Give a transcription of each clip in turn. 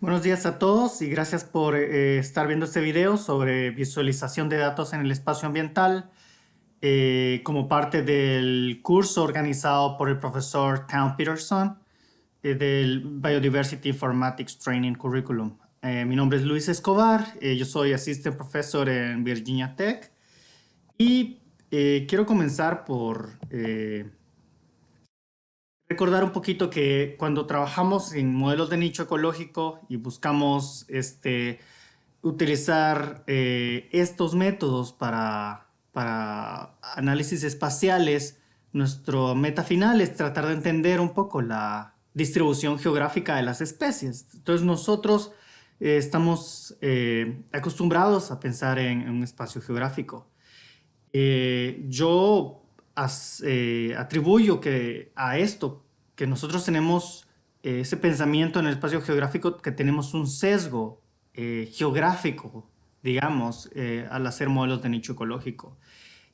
Buenos días a todos y gracias por eh, estar viendo este video sobre visualización de datos en el espacio ambiental eh, como parte del curso organizado por el profesor Town Peterson eh, del Biodiversity Informatics Training Curriculum. mi nombre es Luis Escobar, yo soy Assistant Professor en Virginia Tech y quiero comenzar por recordar un poquito que cuando trabajamos en modelos de nicho ecológico y buscamos este, utilizar eh, estos métodos para, para análisis espaciales, nuestro meta final es tratar de entender un poco la distribución geográfica de las especies. Entonces nosotros eh, estamos eh, acostumbrados a pensar en, un espacio geográfico. yo eh, atribuyo que a esto, que nosotros tenemos eh, ese pensamiento en el espacio geográfico, que tenemos un sesgo eh, geográfico, digamos, al hacer modelos de nicho ecológico.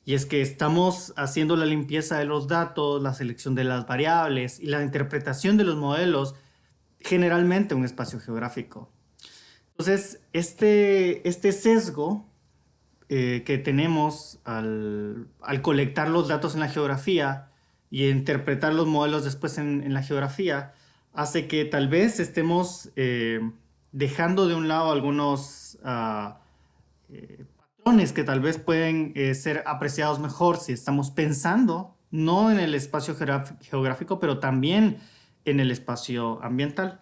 Y es que estamos haciendo la limpieza de los datos, la selección de las variables y la interpretación de los modelos generalmente en un espacio geográfico. Entonces, este, este sesgo eh, que tenemos al, colectar los datos en la geografía y interpretar los modelos después en, la geografía hace que tal vez estemos eh, dejando de un lado algunos ah, eh, patrones que tal vez pueden ser apreciados mejor si estamos pensando no en el espacio geográfico, pero también en el espacio ambiental.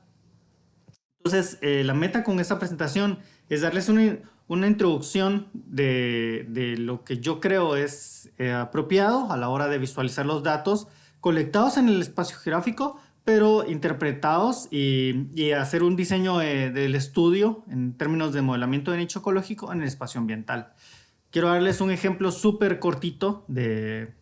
Entonces, la meta con esta presentación es darles una, una introducción de, lo que yo creo es eh, apropiado a la hora de visualizar los datos colectados en el espacio geográfico, pero interpretados y, hacer un diseño del estudio en términos de modelamiento de nicho ecológico en el espacio ambiental. Quiero darles un ejemplo súper cortito de,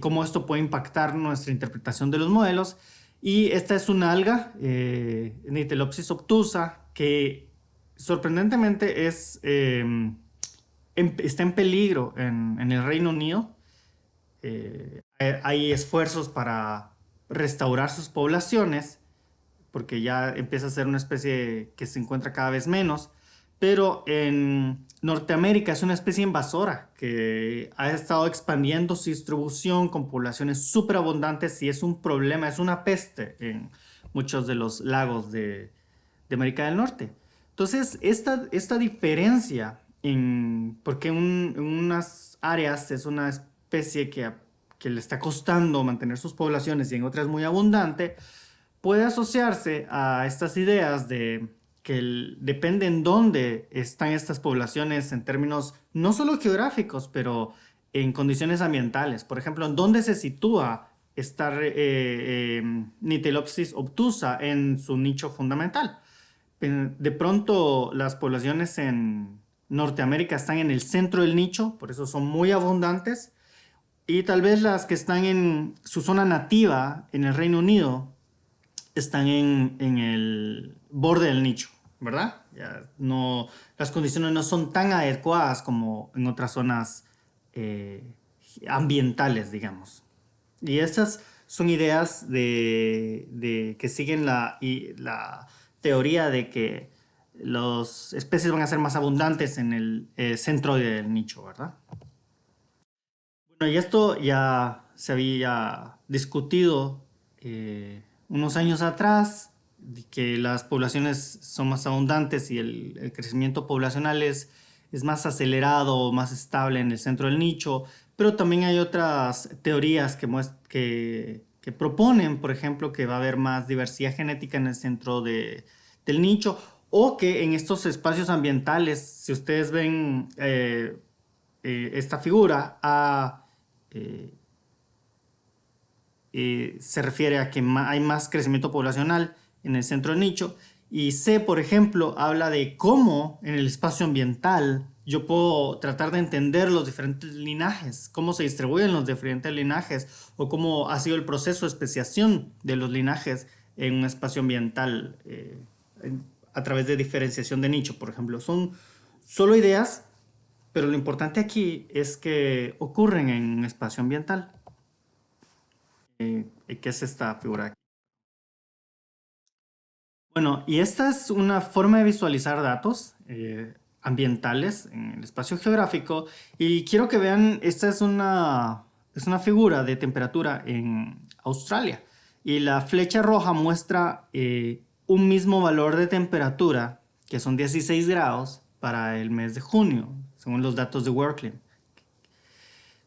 cómo esto puede impactar nuestra interpretación de los modelos. Y esta es una alga, eh, Nitelopsis obtusa, que sorprendentemente em, está en peligro en, el Reino Unido. Eh, hay esfuerzos para restaurar sus poblaciones, porque ya empieza a ser una especie que se encuentra cada vez menos, pero en Norteamérica es una especie invasora que ha estado expandiendo su distribución con poblaciones súper abundantes y es un problema, es una peste en muchos de los lagos de América del Norte. Entonces, esta, esta diferencia en, porque en unas áreas es una especie que, que le está costando mantener sus poblaciones y en otras muy abundante, puede asociarse a estas ideas de que depende en dónde están estas poblaciones en términos no solo geográficos, pero en condiciones ambientales. Por ejemplo, en dónde se sitúa esta eh, eh, Nitelopsis obtusa en su nicho fundamental de pronto las poblaciones en Norteamérica están en el centro del nicho, por eso son muy abundantes. Y tal vez las que están en su zona nativa, en el Reino Unido, están en, el borde del nicho, ¿verdad? no, las condiciones no son tan adecuadas como en otras zonas eh, ambientales, digamos. Y estas son ideas de, que siguen la, la teoría de que las especies van a ser más abundantes en el eh, centro del nicho, ¿verdad? Bueno, y esto ya se había discutido eh, unos años atrás, que las poblaciones son más abundantes y el, crecimiento poblacional es, es más acelerado, más estable en el centro del nicho, pero también hay otras teorías que, que que proponen, por ejemplo, que va a haber más diversidad genética en el centro de, del nicho o que en estos espacios ambientales, si ustedes ven eh, eh, esta figura, eh, se refiere a que hay más crecimiento poblacional en el centro del nicho y C, por ejemplo, habla de cómo en el espacio ambiental yo puedo tratar de entender los diferentes linajes, cómo se distribuyen los diferentes linajes o cómo ha sido el proceso de especiación de los linajes en un espacio ambiental a través de diferenciación de nicho, por ejemplo. Son solo ideas, pero lo importante aquí es que ocurren en un espacio ambiental. Eh, ¿Qué es esta figura? Bueno, y esta es una forma de visualizar datos eh, ambientales en el espacio geográfico. Y quiero que vean, esta es una, es una figura de temperatura en Australia. Y la flecha roja muestra eh, un mismo valor de temperatura, que son 16 grados, para el mes de junio, según los datos de Worklim.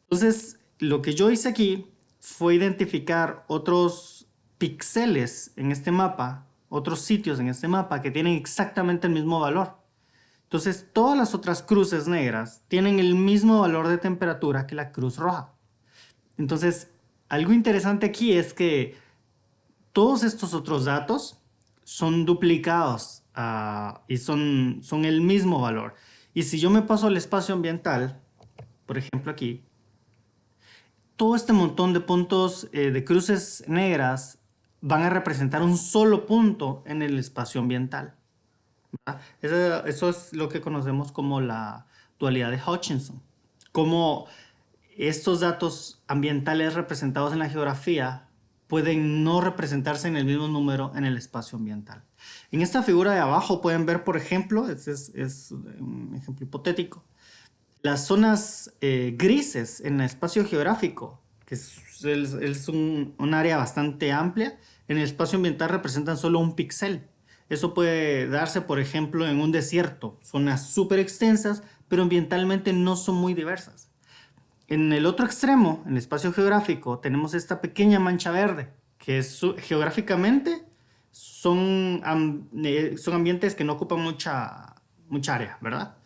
Entonces, lo que yo hice aquí fue identificar otros píxeles en este mapa, otros sitios en este mapa que tienen exactamente el mismo valor. Entonces, todas las otras cruces negras tienen el mismo valor de temperatura que la cruz roja. Entonces, algo interesante aquí es que todos estos otros datos son duplicados ah, y son, son el mismo valor. Y si yo me paso al espacio ambiental, por ejemplo aquí, todo este montón de puntos eh, de cruces negras van a representar un solo punto en el espacio ambiental. Eso, eso, es lo que conocemos como la dualidad de Hutchinson. Como estos datos ambientales representados en la geografía pueden no representarse en el mismo número en el espacio ambiental. En esta figura de abajo pueden ver, por ejemplo, este es, un ejemplo hipotético, las zonas eh, grises en el espacio geográfico, que es, un, un, área bastante amplia, en el espacio ambiental representan solo un píxel. Eso puede darse, por ejemplo, en un desierto, zonas súper extensas, pero ambientalmente no son muy diversas. En el otro extremo, en el espacio geográfico, tenemos esta pequeña mancha verde, que es, geográficamente son, eh, son ambientes que no ocupan mucha, mucha área, ¿verdad?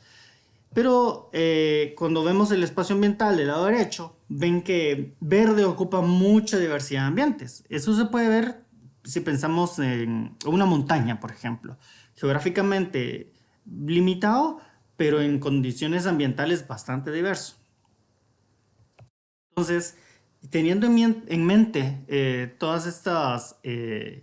Pero eh, cuando vemos el espacio ambiental del lado derecho, ven que verde ocupa mucha diversidad de ambientes. Eso se puede ver si pensamos en una montaña, por ejemplo. Geográficamente limitado, pero en condiciones ambientales bastante diverso. Entonces, teniendo en, mente eh, todas estas eh,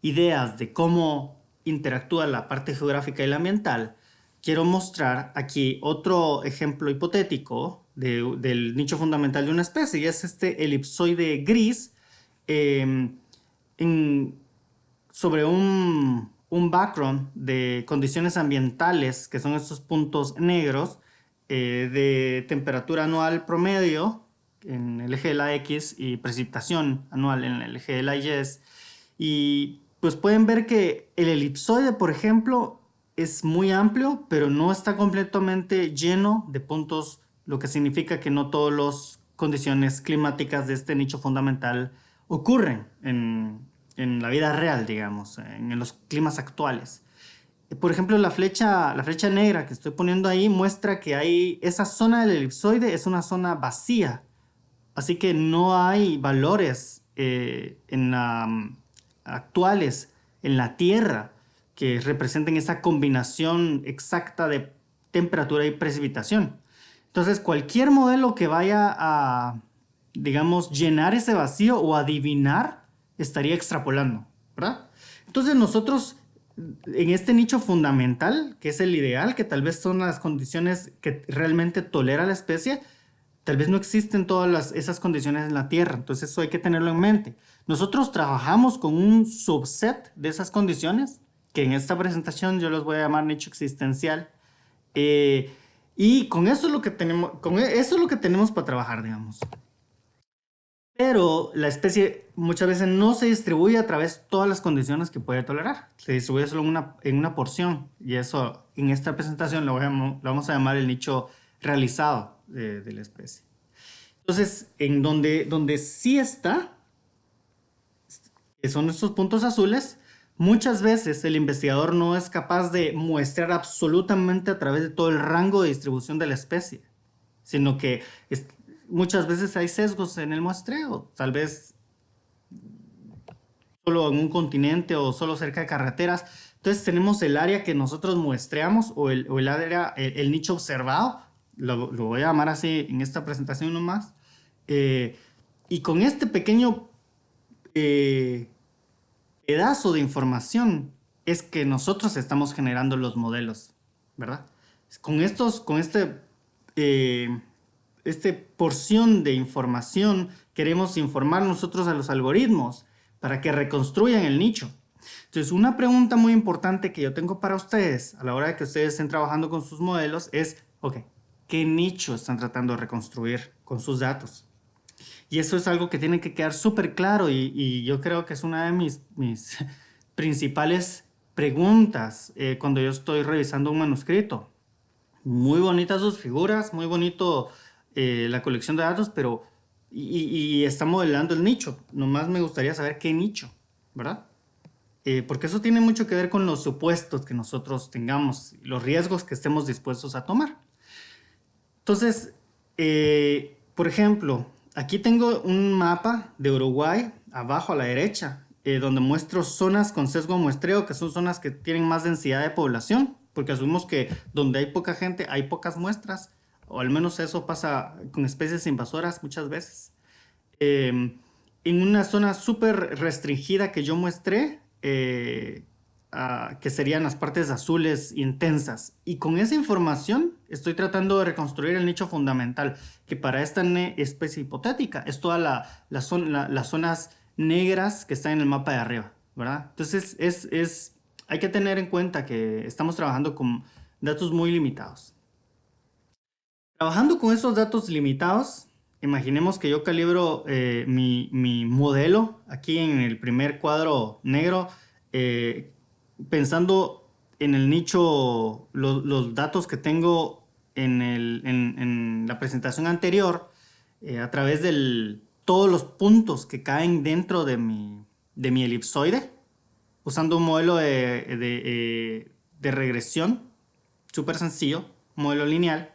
ideas de cómo interactúa la parte geográfica y la ambiental, quiero mostrar aquí otro ejemplo hipotético del nicho fundamental de una especie, y es este elipsoide gris em, sobre un, un, background de condiciones ambientales, que son estos puntos negros, eh, de temperatura anual promedio, en el eje de la X y precipitación anual en el eje de la Y. Y pues pueden ver que el elipsoide, por ejemplo, es muy amplio, pero no está completamente lleno de puntos, lo que significa que no todas las condiciones climáticas de este nicho fundamental ocurren en, en la vida real, digamos, en, los climas actuales. Por ejemplo, la flecha, la flecha negra que estoy poniendo ahí muestra que hay esa zona del elipsoide es una zona vacía, Así que no hay valores eh, en actuales en la Tierra que representen esa combinación exacta de temperatura y precipitación. Entonces, cualquier modelo que vaya a, digamos, llenar ese vacío o adivinar, estaría extrapolando, ¿verdad? Entonces, nosotros en este nicho fundamental, que es el ideal, que tal vez son las condiciones que realmente tolera la especie, Tal vez no existen todas esas condiciones en la Tierra, entonces eso hay que tenerlo en mente. Nosotros trabajamos con un subset de esas condiciones, que en esta presentación yo los voy a llamar nicho existencial, eh, y con eso es lo que tenemos, con e, eso es lo que tenemos para trabajar, digamos. Pero la especie muchas veces no se distribuye a través de todas las condiciones que puede tolerar. Se distribuye solo una, en una porción. Y eso en esta presentación lo, lo vamos a llamar el nicho realizado de, la especie. Entonces, en donde, donde sí está, que son estos puntos azules, muchas veces el investigador no es capaz de muestrar absolutamente a través de todo el rango de distribución de la especie, sino que muchas veces hay sesgos en el muestreo, tal vez solo en un continente o solo cerca de carreteras. Entonces tenemos el área que nosotros muestreamos o el, o el área, el nicho observado, lo, voy a llamar así en esta presentación nomás, eh, y con este pequeño eh, pedazo de información es que nosotros estamos generando los modelos, ¿verdad? Con estos, con este, eh, este porción de información queremos informar nosotros a los algoritmos para que reconstruyan el nicho. Entonces, una pregunta muy importante que yo tengo para ustedes a la hora de que ustedes estén trabajando con sus modelos es, ok, ¿qué nicho están tratando de reconstruir con sus datos? Y eso es algo que tiene que quedar súper claro y, yo creo que es una de mis, principales preguntas eh, cuando yo estoy revisando un manuscrito. Muy bonitas sus figuras, muy bonito eh, la colección de datos, pero y, y, está modelando el nicho. Nomás me gustaría saber qué nicho, ¿verdad? Eh, porque eso tiene mucho que ver con los supuestos que nosotros tengamos, los riesgos que estemos dispuestos a tomar. Entonces, por ejemplo, Aquí tengo un mapa de Uruguay, abajo a la derecha, eh, donde muestro zonas con sesgo muestreo, que son zonas que tienen más densidad de población, porque asumimos que donde hay poca gente hay pocas muestras, o al menos eso pasa con especies invasoras muchas veces. Em, en una zona súper restringida que yo muestré, eh, que serían las partes azules intensas. Y con esa información estoy tratando de reconstruir el nicho fundamental, que para esta especie hipotética es todas la, las zonas negras que están en el mapa de arriba, ¿verdad? Entonces es, es, hay que tener en cuenta que estamos trabajando con datos muy limitados. Trabajando con esos datos limitados, imaginemos que yo calibro eh, mi, mi, modelo aquí en el primer cuadro negro, eh, pensando en el nicho, los datos que tengo en, la presentación anterior, eh, a través de todos los puntos que caen dentro de mi, de elipsoide, usando un modelo de, de, eh, de regresión, súper sencillo, modelo lineal,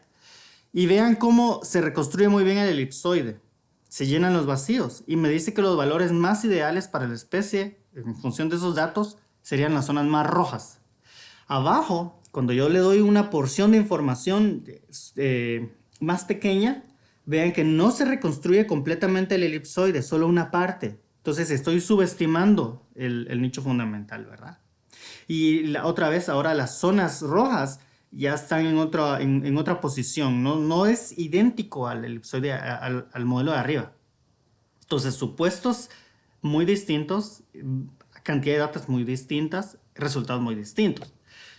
y vean cómo se reconstruye muy bien el elipsoide. Se llenan los vacíos y me dice que los valores más ideales para la especie, en función de esos datos, serían las zonas más rojas. Abajo, cuando yo le doy una porción de información eh, más pequeña, vean que no se reconstruye completamente el elipsoide, solo una parte. Entonces estoy subestimando el, nicho fundamental, ¿verdad? Y otra vez, ahora las zonas rojas ya están en otra, en, otra posición, ¿no? no es idéntico al elipsoide, al modelo de arriba. Entonces, supuestos muy distintos, cantidad de datos muy distintas, resultados muy distintos.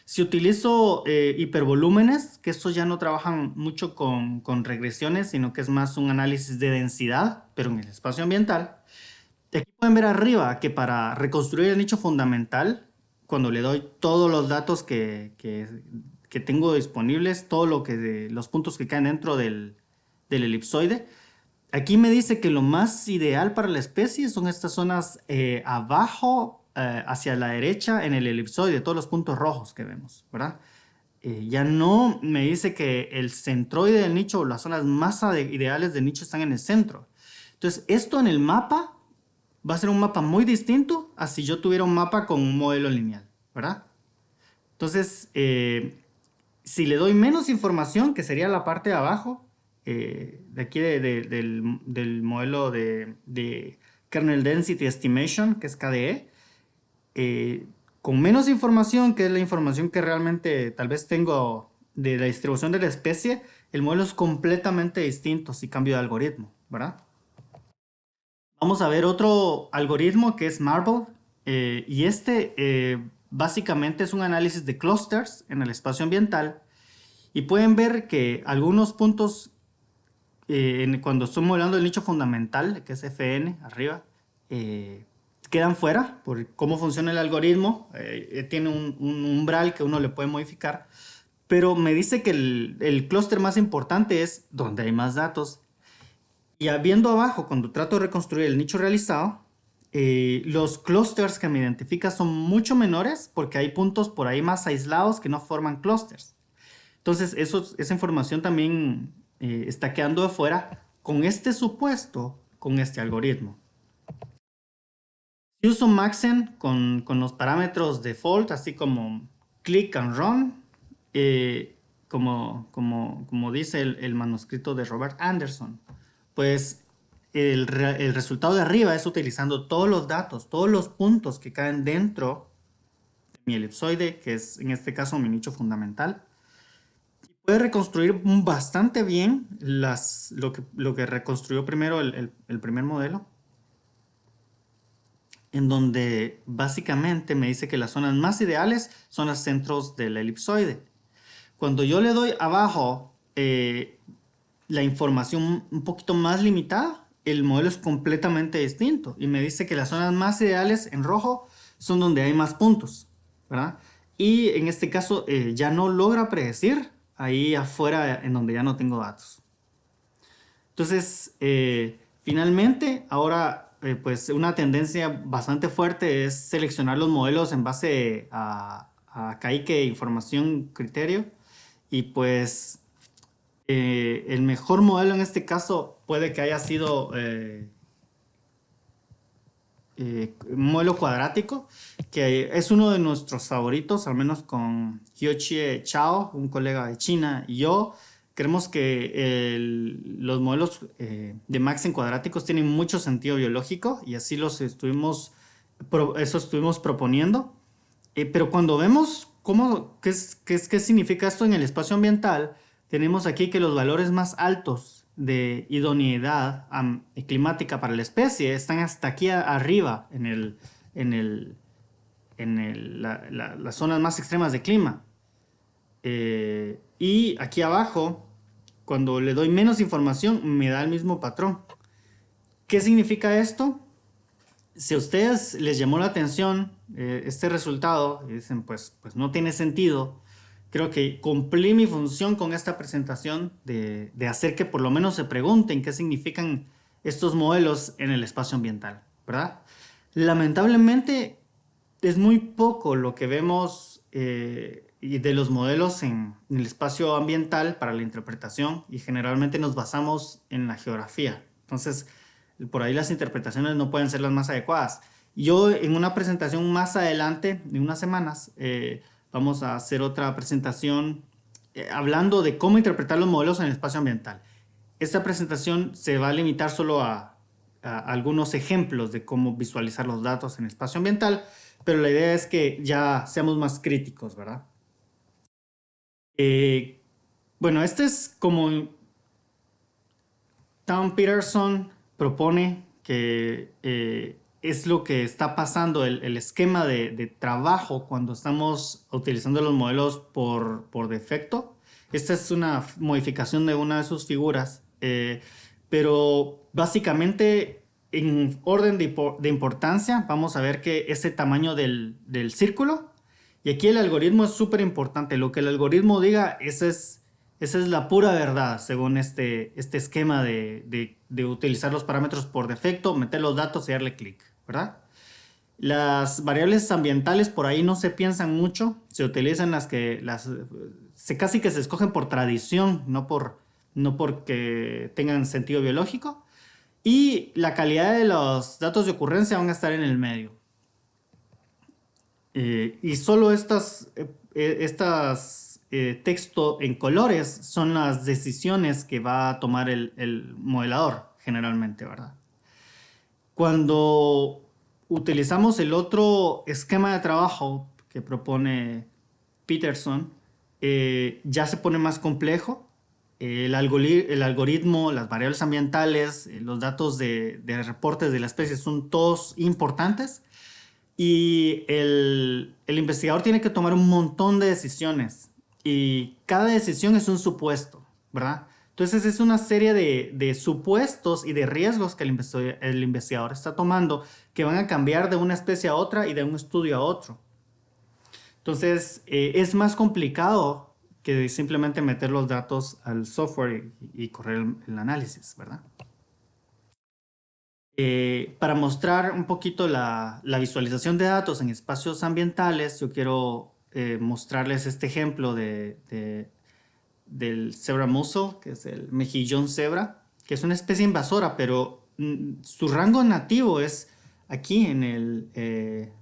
Si utilizo eh, hipervolúmenes, que estos ya no trabajan mucho con, con, regresiones, sino que es más un análisis de densidad, pero en el espacio ambiental. Aquí pueden ver arriba que para reconstruir el nicho fundamental, cuando le doy todos los datos que, que, tengo disponibles, todos lo los puntos que caen dentro del, del elipsoide, Aquí me dice que lo más ideal para la especie son estas zonas eh, abajo, eh, hacia la derecha, en el elipsoide, todos los puntos rojos que vemos, ¿verdad? Eh, ya no me dice que el centroide del nicho o las zonas más ideales del nicho están en el centro. Entonces, esto en el mapa va a ser un mapa muy distinto a si yo tuviera un mapa con un modelo lineal, ¿verdad? Entonces, si le doy menos información, que sería la parte de abajo, eh, de aquí del, modelo de, Kernel Density Estimation, que es KDE, eh, con menos información, que es la información que realmente tal vez tengo de la distribución de la especie, el modelo es completamente distinto si cambio de algoritmo, ¿verdad? Vamos a ver otro algoritmo que es Marble, eh, y este básicamente es un análisis de clusters en el espacio ambiental, y pueden ver que algunos puntos eh, cuando estamos hablando del nicho fundamental, que es FN, arriba, eh, quedan fuera por cómo funciona el algoritmo. Eh, tiene un, umbral que uno le puede modificar. Pero me dice que el, el clúster más importante es donde hay más datos. Y viendo abajo, cuando trato de reconstruir el nicho realizado, los clusters que me identifica son mucho menores porque hay puntos por ahí más aislados que no forman clusters. Entonces, eso, esa información también eh, está quedando de fuera con este supuesto, con este algoritmo. Si uso Maxen con, los parámetros default, así como click and run, eh, como, dice el, manuscrito de Robert Anderson, pues el, el, resultado de arriba es utilizando todos los datos, todos los puntos que caen dentro de mi elipsoide, que es en este caso mi nicho fundamental, puede reconstruir bastante bien las, lo, que, lo que reconstruyó primero el, primer modelo. en donde básicamente me dice que las zonas más ideales son los centros del elipsoide. Cuando yo le doy abajo eh, la información un poquito más limitada, el modelo es completamente distinto y me dice que las zonas más ideales en rojo son donde hay más puntos, ¿verdad? Y en este caso eh, ya no logra predecir ahí afuera en donde ya no tengo datos. Entonces, eh, finalmente, ahora eh, pues una tendencia bastante fuerte es seleccionar los modelos en base a, a información, criterio. Y pues el mejor modelo en este caso puede que haya sido eh, modelo cuadrático, que es uno de nuestros favoritos, al menos con Hyochie Chao, un colega de China, y yo. Creemos que los modelos eh, de Maxen cuadráticos tienen mucho sentido biológico y así los estuvimos, eso estuvimos proponiendo. Eh, pero cuando vemos cómo, qué, qué, qué significa esto en el espacio ambiental, tenemos aquí que los valores más altos de idoneidad climática para la especie están hasta aquí arriba en, el, en, el, en las zonas más extremas de clima. Eh, y aquí abajo, cuando le doy menos información, me da el mismo patrón. ¿Qué significa esto? Si a ustedes les llamó la atención eh, este resultado y dicen, pues, pues no tiene sentido, creo que cumplí mi función con esta presentación de, hacer que por lo menos se pregunten qué significan estos modelos en el espacio ambiental, ¿verdad? Lamentablemente es muy poco lo que vemos eh, de los modelos en, el espacio ambiental para la interpretación y generalmente nos basamos en la geografía. Entonces, por ahí las interpretaciones no pueden ser las más adecuadas. Yo en una presentación más adelante, de unas semanas, eh, vamos a hacer otra presentación eh, hablando de cómo interpretar los modelos en el espacio ambiental. Esta presentación se va a limitar solo a, algunos ejemplos de cómo visualizar los datos en el espacio ambiental, pero la idea es que ya seamos más críticos, ¿verdad? Eh, bueno, este es como Tom Peterson propone que eh, es lo que está pasando, el, esquema de, trabajo cuando estamos utilizando los modelos por, defecto. Esta es una modificación de una de sus figuras, eh, pero básicamente en orden de, importancia vamos a ver que ese tamaño del, círculo y aquí el algoritmo es súper importante. Lo que el algoritmo diga, esa es, esa es la pura verdad según este, este esquema de, de utilizar los parámetros por defecto, meter los datos y darle clic. ¿Verdad? Las variables ambientales por ahí no se piensan mucho, se utilizan las que, las, se casi que se escogen por tradición, no, por, no porque tengan sentido biológico. Y la calidad de los datos de ocurrencia van a estar en el medio. Eh, y solo estas, eh, eh, estas texto en colores son las decisiones que va a tomar el, el modelador generalmente, ¿verdad? Cuando utilizamos el otro esquema de trabajo que propone Peterson, eh, ya se pone más complejo. El, algoritmo, las variables ambientales, eh, los datos de, reportes de la especie son todos importantes y el, el investigador tiene que tomar un montón de decisiones y cada decisión es un supuesto, ¿verdad? Entonces es una serie de, supuestos y de riesgos que el investigador, está tomando que van a cambiar de una especie a otra y de un estudio a otro. Entonces eh, es más complicado que simplemente meter los datos al software y, correr el, análisis, ¿verdad? Eh, para mostrar un poquito la, visualización de datos en espacios ambientales, yo quiero eh, mostrarles este ejemplo de del cebra mussel, que es el mejillón cebra, que es una especie invasora, pero mm, su rango nativo es aquí en el eh,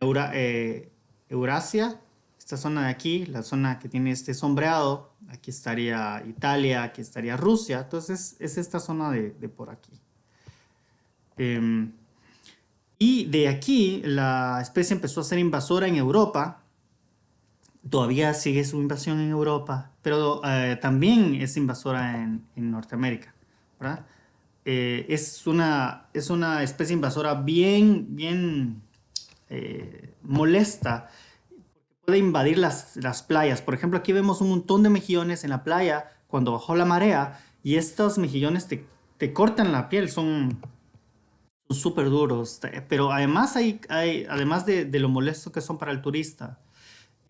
eh, Eurasia, esta zona de aquí, la zona que tiene este sombreado, aquí estaría Italia, aquí estaría Rusia, entonces es esta zona de, por aquí. Em, y de aquí la especie empezó a ser invasora en Europa, todavía sigue su invasión en Europa, pero eh, también es invasora en, Norteamérica, ¿verdad? Eh, es, una, es una especie invasora bien, bien eh, molesta. Puede invadir las, las playas. Por ejemplo, aquí vemos un montón de mejillones en la playa cuando bajó la marea y estos mejillones te, te cortan la piel, son súper duros. Pero además, hay, hay, además de, de, lo molesto que son para el turista,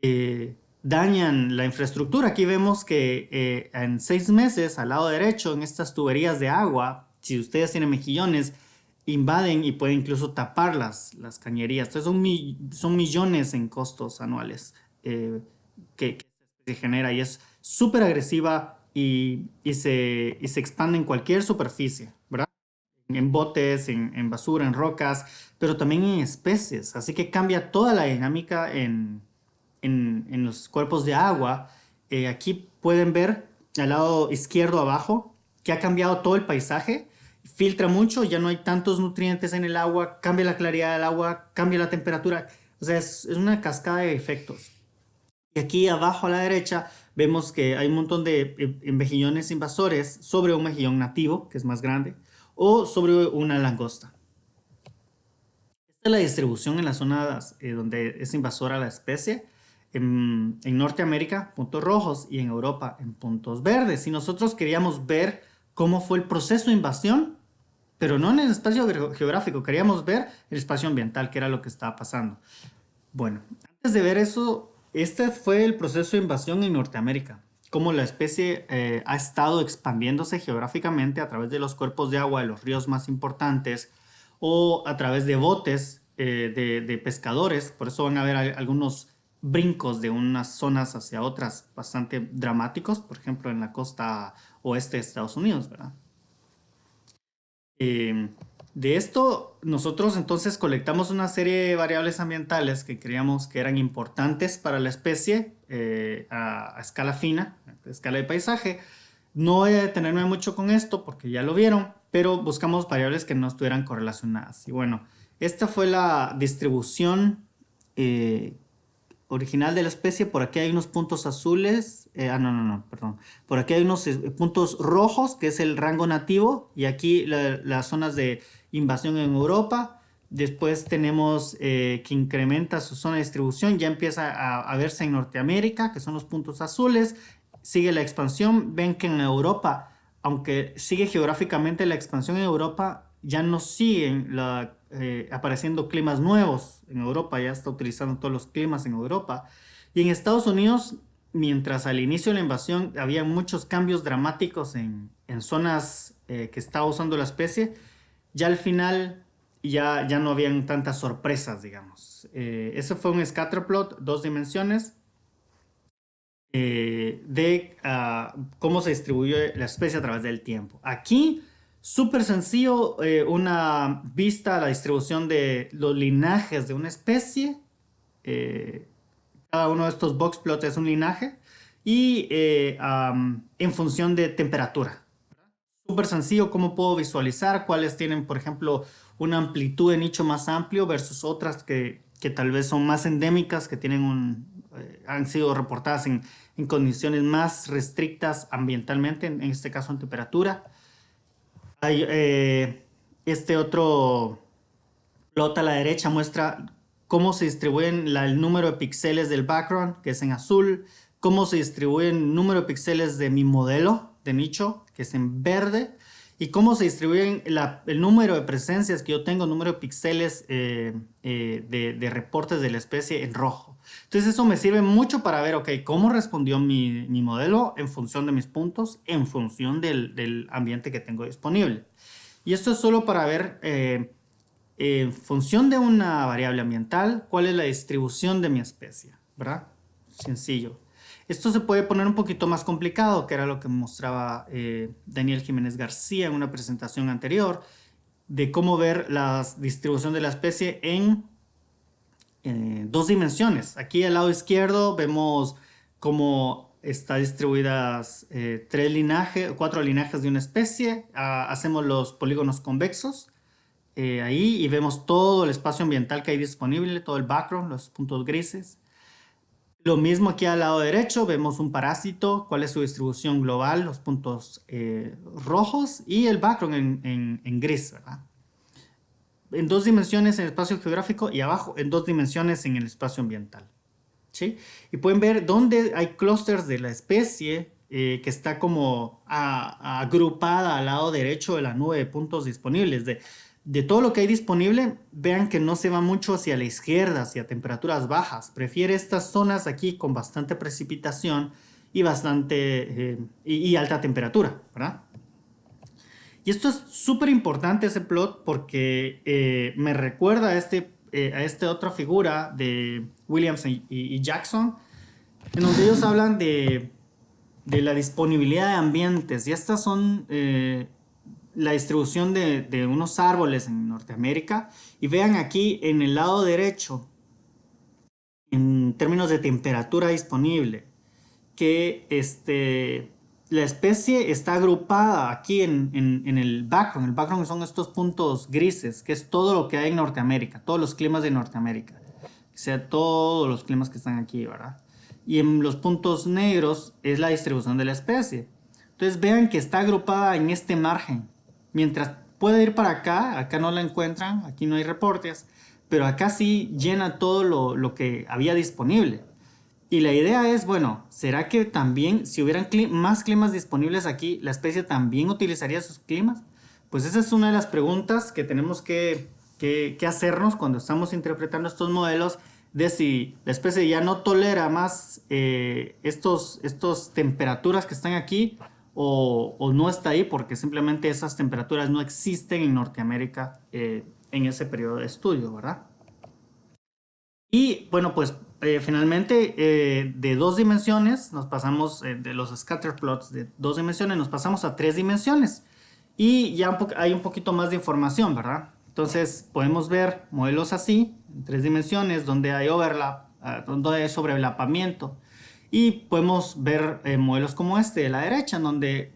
eh, dañan la infraestructura. Aquí vemos que eh, en seis meses, al lado derecho, en estas tuberías de agua, si ustedes tienen mejillones, invaden y pueden incluso tapar las, las cañerías. Entonces son, son millones en costos anuales eh, que, se genera y es súper agresiva y, y, se, y se expande en cualquier superficie, ¿verdad? En botes, en, en basura, en rocas, pero también en especies. Así que cambia toda la dinámica en, en, en los cuerpos de agua. Eh, aquí pueden ver al lado izquierdo abajo que ha cambiado todo el paisaje filtra mucho, ya no hay tantos nutrientes en el agua, cambia la claridad del agua, cambia la temperatura. O sea, es, es una cascada de efectos. Y aquí abajo a la derecha vemos que hay un montón de mejillones invasores sobre un mejillón nativo, que es más grande, o sobre una langosta. Esta es la distribución en las zonas eh, donde es invasora la especie. En, en Norteamérica, puntos rojos, y en Europa, en puntos verdes. Si nosotros queríamos ver cómo fue el proceso de invasión, pero no en el espacio geográfico, queríamos ver el espacio ambiental, que era lo que estaba pasando. Bueno, antes de ver eso, este fue el proceso de invasión en Norteamérica, cómo la especie eh, ha estado expandiéndose geográficamente a través de los cuerpos de agua de los ríos más importantes o a través de botes eh, de, pescadores, por eso van a ver algunos brincos de unas zonas hacia otras bastante dramáticos, por ejemplo en la costa oeste de Estados Unidos, ¿verdad? Eh, de esto, nosotros entonces colectamos una serie de variables ambientales que creíamos que eran importantes para la especie eh, a, a, escala fina, a escala de paisaje. No voy a detenerme mucho con esto porque ya lo vieron, pero buscamos variables que no estuvieran correlacionadas. Y bueno, esta fue la distribución eh, original de la especie, por aquí hay unos puntos azules, eh, ah, no, no, no, perdón, por aquí hay unos eh, puntos rojos, que es el rango nativo, y aquí la, las zonas de invasión en Europa, después tenemos eh, que incrementa su zona de distribución, ya empieza a, a, verse en Norteamérica, que son los puntos azules, sigue la expansión, ven que en Europa, aunque sigue geográficamente la expansión en Europa, ya no siguen la eh, apareciendo climas nuevos en Europa, ya está utilizando todos los climas en Europa. Y en Estados Unidos, mientras al inicio de la invasión había muchos cambios dramáticos en, en zonas eh, que estaba usando la especie, ya al final ya, ya no habían tantas sorpresas, digamos. Eh, ese fue un scatterplot, dos dimensiones, de uh, cómo se distribuye la especie a través del tiempo. Aquí Súper sencillo, eh, una vista a la distribución de los linajes de una especie. Eh, cada uno de estos box plots es un linaje. Y eh, en función de temperatura. Súper sencillo cómo puedo visualizar cuáles tienen, por ejemplo, una amplitud de nicho más amplio versus otras que, que tal vez son más endémicas, que tienen un, han sido reportadas en, en, condiciones más restrictas ambientalmente, en, en este caso en temperatura. Eh, este otro plot a la derecha muestra cómo se distribuyen el número de píxeles del background, que es en azul, cómo se distribuye el número de píxeles de mi modelo de nicho, que es en verde, y cómo se distribuyen el número de presencias que yo tengo, número de píxeles eh, eh, de, reportes de la especie en rojo. Entonces eso me sirve mucho para ver, ok, cómo respondió mi, modelo en función de mis puntos, en función del, del, ambiente que tengo disponible. Y esto es solo para ver, eh, en función de una variable ambiental, cuál es la distribución de mi especie, ¿verdad? Sencillo. Esto se puede poner un poquito más complicado, que era lo que mostraba eh, Daniel Jiménez García en una presentación anterior, de cómo ver la distribución de la especie en eh, dos dimensiones. Aquí al lado izquierdo vemos cómo está distribuidas eh, tres linajes, cuatro linajes de una especie. Ah, hacemos los polígonos convexos eh, ahí y vemos todo el espacio ambiental que hay disponible, todo el background, los puntos grises. Lo mismo aquí al lado derecho, vemos un parásito, cuál es su distribución global, los puntos eh, rojos y el background en, gris, ¿verdad? En dos dimensiones en el espacio geográfico y abajo en dos dimensiones en el espacio ambiental. ¿sí? Y pueden ver dónde hay clústeres de la especie eh, que está como agrupada al lado derecho de la nube de puntos disponibles. De, de todo lo que hay disponible, vean que no se va mucho hacia la izquierda, hacia temperaturas bajas. Prefiere estas zonas aquí con bastante precipitación y bastante eh, y, alta temperatura, ¿verdad? Y esto es súper importante ese plot porque eh, me recuerda a, este, eh, a esta otra figura de Williams y, Jackson, en donde ellos hablan de, de, la disponibilidad de ambientes. Y estas son la distribución de, unos árboles en Norteamérica y vean aquí en el lado derecho en términos de temperatura disponible que este, la especie está agrupada aquí en, el background. El background son estos puntos grises, que es todo lo que hay en Norteamérica, todos los climas de Norteamérica. O sea, todos los climas que están aquí, ¿verdad? Y en los puntos negros es la distribución de la especie. Entonces vean que está agrupada en este margen. Mientras puede ir para acá, acá no la encuentran, aquí no hay reportes, pero acá sí llena todo lo, que había disponible. Y la idea es, bueno, ¿será que también si hubieran más climas disponibles aquí, la especie también utilizaría sus climas? Pues esa es una de las preguntas que tenemos que, hacernos cuando estamos interpretando estos modelos de si la especie ya no tolera más eh, estos, estos temperaturas que están aquí o, no está ahí porque simplemente esas temperaturas no existen en Norteamérica eh, en ese periodo de estudio, ¿verdad? Y bueno, pues eh, finalmente eh, de dos dimensiones nos pasamos, de los scatter plots de dos dimensiones nos pasamos a tres dimensiones y ya hay un poquito más de información, ¿verdad? Entonces podemos ver modelos así, en tres dimensiones, donde hay overlap, ah, donde hay sobrelapamiento, y podemos ver eh, modelos como este de la derecha, en donde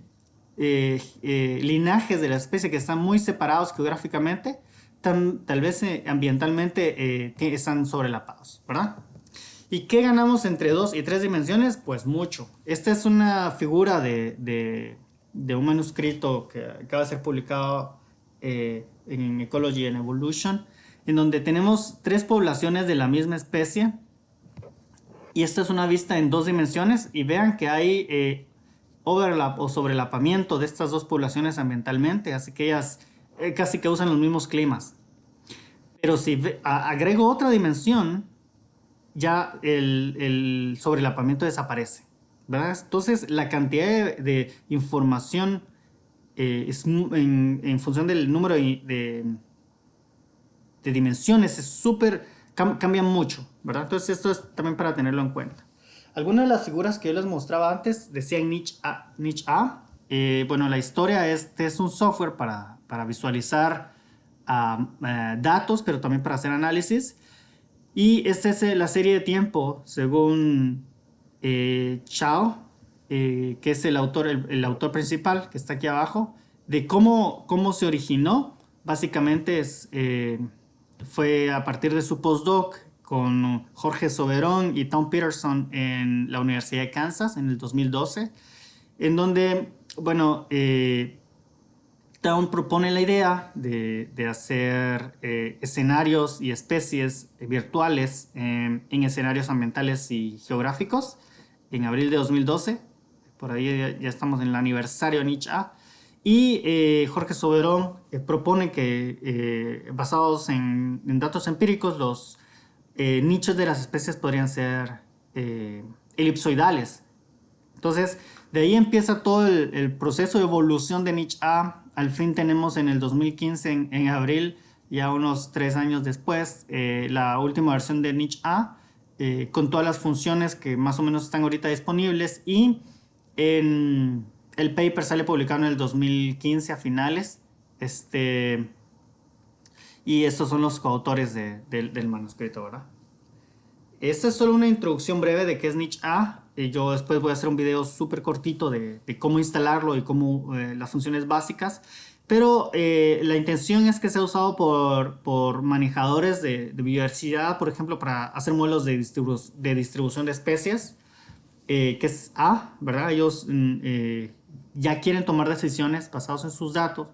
eh, eh, linajes de la especie que están muy separados geográficamente, tal vez ambientalmente están sobrelapados, ¿verdad? ¿Y qué ganamos entre dos y tres dimensiones? Pues mucho. Esta es una figura de, de, un manuscrito que acaba de ser publicado en Ecology and Evolution, en donde tenemos tres poblaciones de la misma especie, y esta es una vista en dos dimensiones y vean que hay eh, overlap o sobrelapamiento de estas dos poblaciones ambientalmente, así que ellas eh, casi que usan los mismos climas. Pero si agrego otra dimensión, ya el, sobrelapamiento desaparece. Entonces la cantidad de, información eh, es en, función del número de, de dimensiones es súper cambian mucho, ¿verdad? Entonces esto es también para tenerlo en cuenta. Algunas de las figuras que yo les mostraba antes decían niche A. Niche A. Eh, bueno, la historia este es un software para, para visualizar eh, datos, pero también para hacer análisis. Y esta es eh, la serie de tiempo, según Chao, que es el autor, el, autor principal, que está aquí abajo, de cómo, cómo se originó. Básicamente es fue a partir de su postdoc con Jorge Soberón y Tom Peterson en la Universidad de Kansas en el 2012, en donde, bueno, eh, Tom propone la idea de, hacer eh, escenarios y especies virtuales en escenarios ambientales y geográficos en abril de 2012. Por ahí ya, estamos en el aniversario Niche A. Y eh, Jorge Soberón eh, propone que, eh, basados en, datos empíricos, los nichos de las especies podrían ser elipsoidales. Entonces, de ahí empieza todo el, proceso de evolución de niche A. Al fin tenemos en el 2015, en, en abril, ya unos tres años después, la última versión de niche A, con todas las funciones que más o menos están ahorita disponibles y en el paper sale publicado en el 2015 a finales. Este, y estos son los coautores del manuscrito, ¿verdad? Esta es solo una introducción breve de qué es Niche A. Y yo después voy a hacer un video súper cortito de, cómo instalarlo y cómo eh, las funciones básicas. pero eh, la intención es que sea usado por, por manejadores de, de, biodiversidad, por ejemplo, para hacer modelos de, distribu de distribución de especies, eh, que es A, ¿verdad? Ellos mm, eh, ya quieren tomar decisiones basadas en sus datos.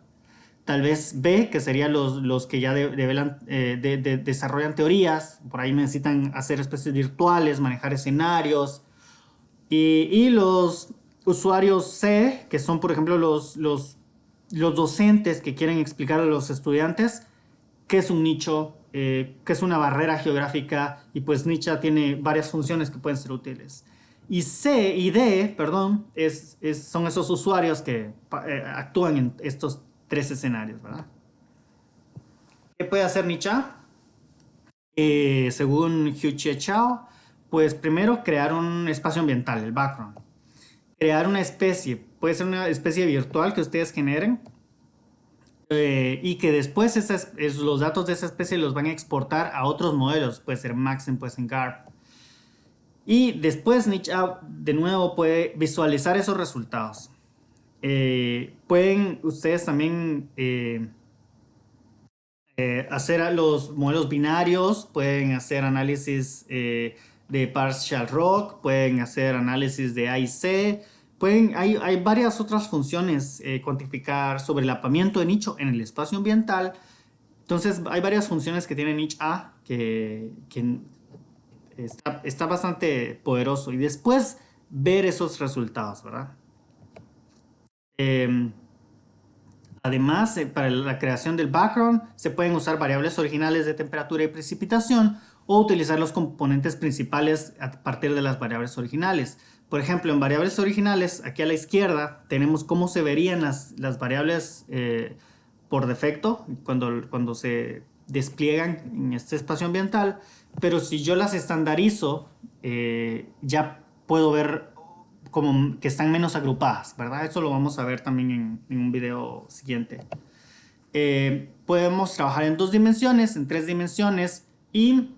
Tal vez B, que serían los, los que ya de, desarrollan teorías, por ahí necesitan hacer especies virtuales, manejar escenarios. Y, y los usuarios C, que son por ejemplo los, los, los docentes que quieren explicar a los estudiantes qué es un nicho, eh, qué es una barrera geográfica y pues nicho tiene varias funciones que pueden ser útiles. Y C y D, perdón, es, son esos usuarios que eh, actúan en estos tres escenarios, ¿verdad? ¿Qué puede hacer Nicha? Eh, según Hugh Chao, pues primero crear un espacio ambiental, el background crear una especie. Puede ser una especie virtual que ustedes generen eh, y que después esas, los datos de esa especie los van a exportar a otros modelos. Puede ser Maxim, puede ser GARP. Y después Niche de nuevo puede visualizar esos resultados. Eh, pueden ustedes también eh, hacer los modelos binarios, pueden hacer análisis de partial rock, pueden hacer análisis de AIC, Pueden, hay, hay, varias otras funciones, eh, cuantificar sobre el apamiento de nicho en el espacio ambiental. Entonces hay varias funciones que tiene niche A que, que está, bastante poderoso. Y después ver esos resultados, ¿verdad? Em, además, eh, para la creación del background se pueden usar variables originales de temperatura y precipitación o utilizar los componentes principales a partir de las variables originales. Por ejemplo, en variables originales, aquí a la izquierda, tenemos cómo se verían las, las variables eh, por defecto cuando, cuando se despliegan en este espacio ambiental, pero si yo las estandarizo, eh, ya puedo ver como que están menos agrupadas, ¿verdad? Eso lo vamos a ver también en, un video siguiente. Eh, podemos trabajar en dos dimensiones, en tres dimensiones y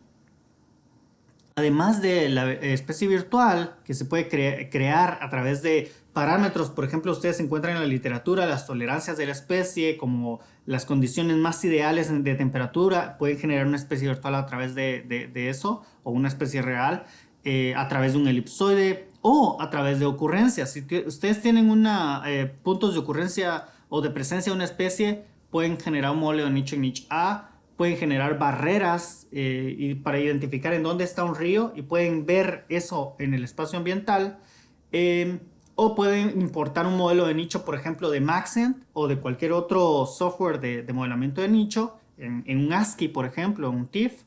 además de la especie virtual que se puede crear a través de parámetros, por ejemplo, ustedes encuentran en la literatura las tolerancias de la especie como las condiciones más ideales de temperatura, pueden generar una especie virtual a través de, eso o una especie real eh, a través de un elipsoide o a través de ocurrencias. Si ustedes tienen eh, puntos de ocurrencia o de presencia de una especie, pueden generar un modelo de nicho en niche A pueden generar barreras eh, y para identificar en dónde está un río y pueden ver eso en el espacio ambiental. Em, o pueden importar un modelo de nicho, por ejemplo, de Maxent o de cualquier otro software de, modelamiento de nicho, en, un ASCII, por ejemplo, un TIFF,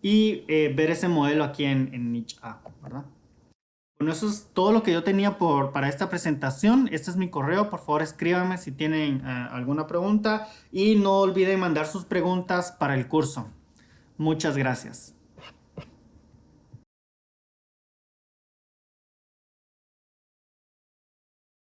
y eh, ver ese modelo aquí en, en Niche A, ¿verdad? Bueno, eso es todo lo que yo tenía por, para esta presentación. Este es mi correo. Por favor, escríbanme si tienen eh, alguna pregunta. Y no olviden mandar sus preguntas para el curso. Muchas gracias.